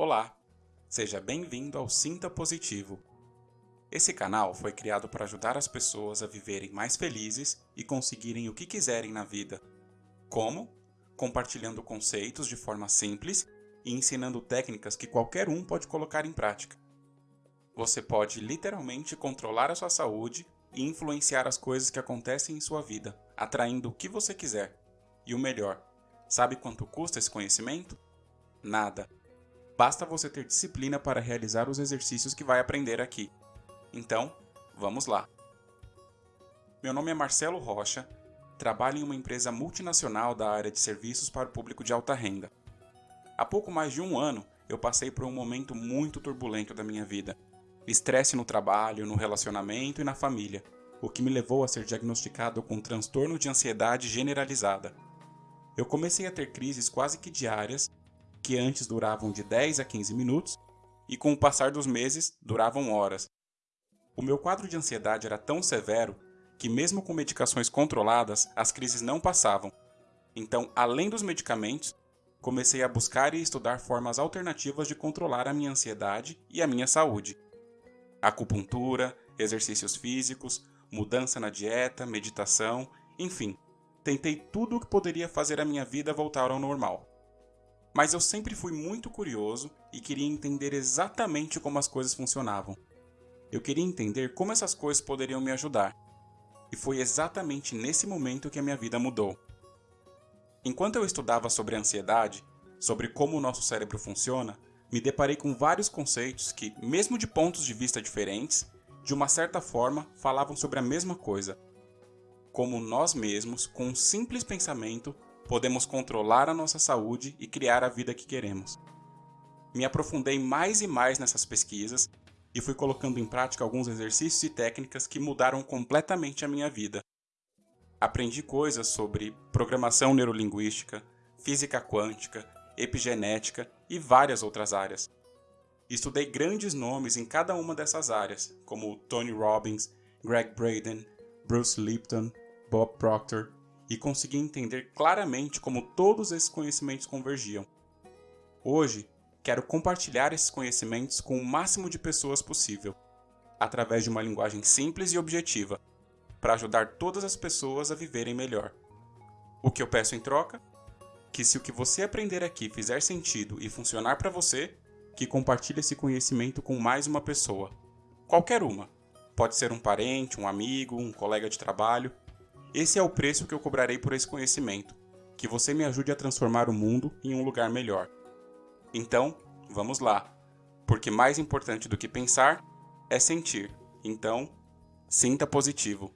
Olá, seja bem-vindo ao Sinta Positivo. Esse canal foi criado para ajudar as pessoas a viverem mais felizes e conseguirem o que quiserem na vida. Como? Compartilhando conceitos de forma simples e ensinando técnicas que qualquer um pode colocar em prática. Você pode literalmente controlar a sua saúde e influenciar as coisas que acontecem em sua vida, atraindo o que você quiser. E o melhor, sabe quanto custa esse conhecimento? Nada. Basta você ter disciplina para realizar os exercícios que vai aprender aqui. Então, vamos lá. Meu nome é Marcelo Rocha, trabalho em uma empresa multinacional da área de serviços para o público de alta renda. Há pouco mais de um ano, eu passei por um momento muito turbulento da minha vida. Estresse no trabalho, no relacionamento e na família, o que me levou a ser diagnosticado com um transtorno de ansiedade generalizada. Eu comecei a ter crises quase que diárias que antes duravam de 10 a 15 minutos e com o passar dos meses duravam horas. O meu quadro de ansiedade era tão severo que, mesmo com medicações controladas, as crises não passavam. Então, além dos medicamentos, comecei a buscar e estudar formas alternativas de controlar a minha ansiedade e a minha saúde. Acupuntura, exercícios físicos, mudança na dieta, meditação, enfim, tentei tudo o que poderia fazer a minha vida voltar ao normal. Mas eu sempre fui muito curioso e queria entender exatamente como as coisas funcionavam. Eu queria entender como essas coisas poderiam me ajudar. E foi exatamente nesse momento que a minha vida mudou. Enquanto eu estudava sobre ansiedade, sobre como o nosso cérebro funciona, me deparei com vários conceitos que, mesmo de pontos de vista diferentes, de uma certa forma falavam sobre a mesma coisa. Como nós mesmos, com um simples pensamento, podemos controlar a nossa saúde e criar a vida que queremos. Me aprofundei mais e mais nessas pesquisas e fui colocando em prática alguns exercícios e técnicas que mudaram completamente a minha vida. Aprendi coisas sobre programação neurolinguística, física quântica, epigenética e várias outras áreas. Estudei grandes nomes em cada uma dessas áreas, como Tony Robbins, Greg Braden, Bruce Lipton, Bob Proctor e consegui entender claramente como todos esses conhecimentos convergiam. Hoje, quero compartilhar esses conhecimentos com o máximo de pessoas possível, através de uma linguagem simples e objetiva, para ajudar todas as pessoas a viverem melhor. O que eu peço em troca? Que se o que você aprender aqui fizer sentido e funcionar para você, que compartilhe esse conhecimento com mais uma pessoa. Qualquer uma. Pode ser um parente, um amigo, um colega de trabalho, esse é o preço que eu cobrarei por esse conhecimento, que você me ajude a transformar o mundo em um lugar melhor. Então, vamos lá, porque mais importante do que pensar é sentir. Então, sinta positivo.